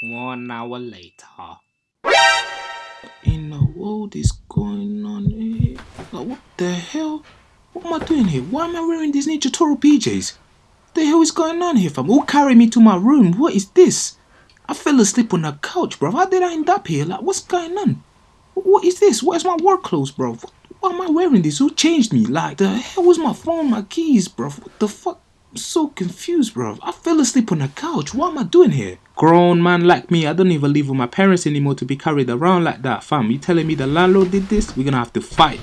One hour later. In the world is going on here? Like, what the hell? What am I doing here? Why am I wearing these Ninja Turtle PJs? The hell is going on here, fam? Who carried me to my room? What is this? I fell asleep on the couch, bro. How did I end up here? Like, what's going on? What is this? Where's my work clothes, bro? Why am I wearing this? Who changed me? Like, the hell was my phone, my keys, bro? What the fuck? I'm so confused, bro. I fell asleep on the couch. What am I doing here? Grown man like me, I don't even live with my parents anymore to be carried around like that, fam. You telling me the landlord did this? We're gonna have to fight.